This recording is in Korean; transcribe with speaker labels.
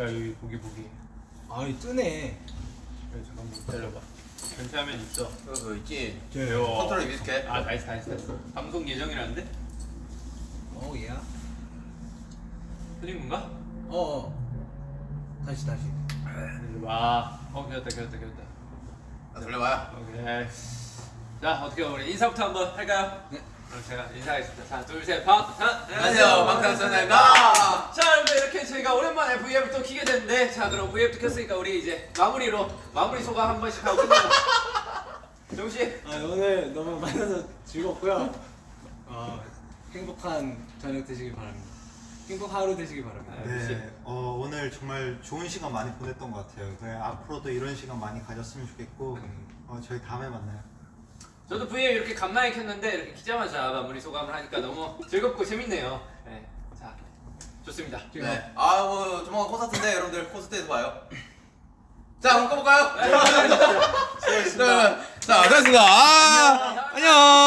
Speaker 1: 야 여기 보기 보기.
Speaker 2: 아이 뜨네.
Speaker 1: 야, 잠깐만 기다려봐. 견제하면 있어.
Speaker 3: 그거 있지.
Speaker 1: 요.
Speaker 3: 컨트롤 비슷해.
Speaker 1: 아 다했어 다했어. 방송 예정이라는데?
Speaker 2: 어 야.
Speaker 1: 틀린 건가?
Speaker 2: 어. 어. 다시 다시.
Speaker 1: 와. 어 겨웠다 겨웠다 겨웠다.
Speaker 3: 아, 돌려봐요.
Speaker 1: 오케이. 자 어떻게 우리 인사부터 한번 할까요?
Speaker 2: 네.
Speaker 1: 그럼 제가 인사하겠습니다. 하나 둘 셋. 방. 하나.
Speaker 3: 안녕하세요. 방탄소년단입니다.
Speaker 1: V앱을 또 키게 됐는데 자 그럼 V앱도 켰으니까 우리 이제 마무리로 마무리 소감 한 번씩 하고 끝내자. 정씨.
Speaker 2: 아 오늘 너무 만나서 즐겁고요. 어, 행복한 저녁 되시길 바랍니다. 행복 하루 되시길 바랍니다.
Speaker 4: 네, 어, 오늘 정말 좋은 시간 많이 보냈던 것 같아요. 네, 앞으로도 이런 시간 많이 가졌으면 좋겠고 어, 저희 다음에 만나요.
Speaker 1: 저도 V앱 이렇게 간만에 켰는데 이렇게 키자마자 마무리 소감을 하니까 너무 즐겁고 재밌네요. 네. 좋습니다.
Speaker 3: 네. 뭐. 아, 뭐 조만간 콘서트인데 여러분들 콘서트에서 봐요. 자, 한번 꺼볼까요?
Speaker 1: 네, 수고하셨습니다.
Speaker 3: 자, 수고하셨습니다. 아, 안녕. 안녕.